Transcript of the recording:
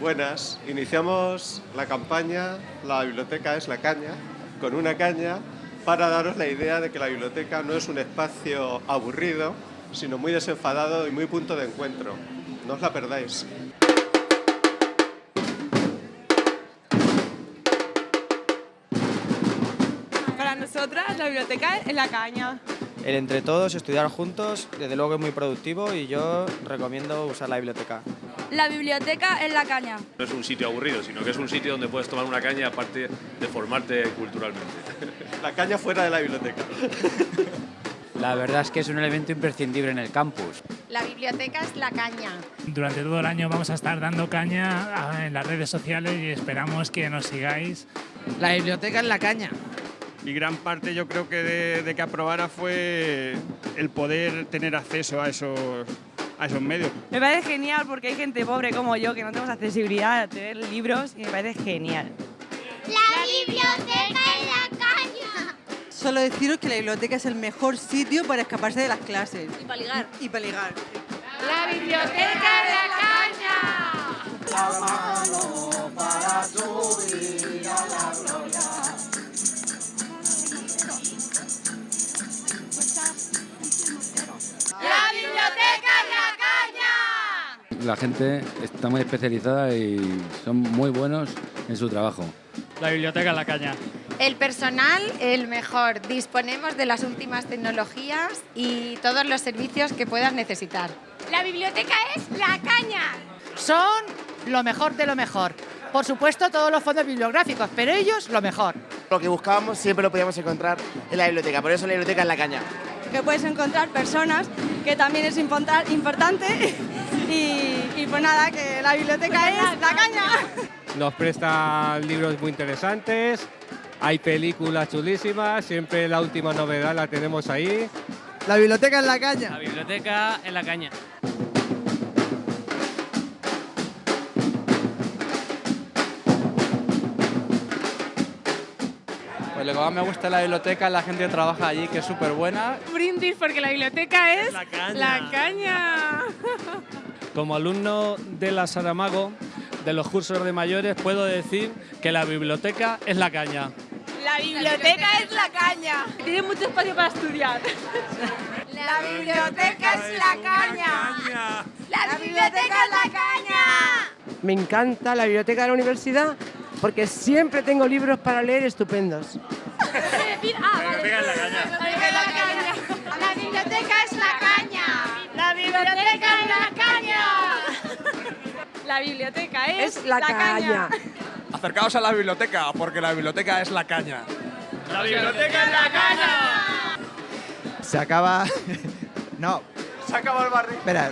Buenas, iniciamos la campaña La biblioteca es la caña, con una caña para daros la idea de que la biblioteca no es un espacio aburrido, sino muy desenfadado y muy punto de encuentro. No os la perdáis. Para nosotras la biblioteca es la caña. El entre todos, estudiar juntos, desde luego es muy productivo y yo recomiendo usar la biblioteca. La biblioteca es la caña. No es un sitio aburrido, sino que es un sitio donde puedes tomar una caña aparte de formarte culturalmente. La caña fuera de la biblioteca. La verdad es que es un elemento imprescindible en el campus. La biblioteca es la caña. Durante todo el año vamos a estar dando caña ah, en las redes sociales y esperamos que nos sigáis. La biblioteca es la caña. Y gran parte yo creo que de, de que aprobara fue el poder tener acceso a esos, a esos medios. Me parece genial porque hay gente pobre como yo que no tenemos accesibilidad a tener libros y me parece genial. La biblioteca es la caña. Solo deciros que la biblioteca es el mejor sitio para escaparse de las clases. Y para ligar. Y para ligar. La biblioteca es la caña. La gente está muy especializada y son muy buenos en su trabajo. La biblioteca es la caña. El personal, el mejor. Disponemos de las últimas tecnologías y todos los servicios que puedas necesitar. La biblioteca es la caña. Son lo mejor de lo mejor. Por supuesto, todos los fondos bibliográficos, pero ellos lo mejor. Lo que buscábamos siempre lo podíamos encontrar en la biblioteca, por eso la biblioteca es la caña. Que puedes encontrar personas, que también es importante. Y, y pues nada, que la biblioteca es la caña. Nos prestan libros muy interesantes, hay películas chulísimas, siempre la última novedad la tenemos ahí. La biblioteca es la caña. La biblioteca es la caña. Pues lo que más me gusta de la biblioteca es la gente que trabaja allí, que es súper buena. Brindis porque la biblioteca es La caña. la caña. Como alumno de la Saramago, de los cursos de mayores, puedo decir que la biblioteca es la caña. La biblioteca es la caña. Tiene mucho espacio para estudiar. La biblioteca es la caña. La biblioteca es la caña. Me encanta la biblioteca de la universidad porque siempre tengo libros para leer estupendos. Ah, La biblioteca es la caña. La biblioteca es, Es la caña. Acercaos a la biblioteca, porque la biblioteca es la caña. La biblioteca es la caña. Se acaba... no, Se acaba el barrio. espera.